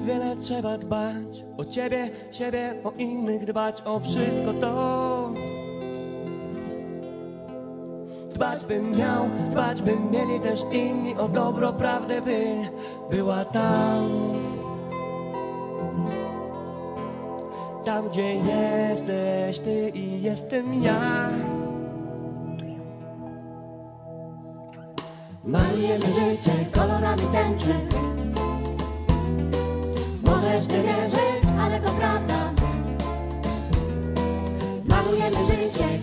wiele trzeba dbać o ciebie, siebie, o innych, dbać o wszystko to. Dbać bym miał, dbać by mieli też inni o dobro, prawdę by była tam. Tam, gdzie jesteś ty i jestem ja. Malujemy życie kolorami tęczy Nie wierzyć, ale to prawda. Malujemy życie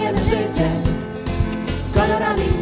Malujemy życie kolorami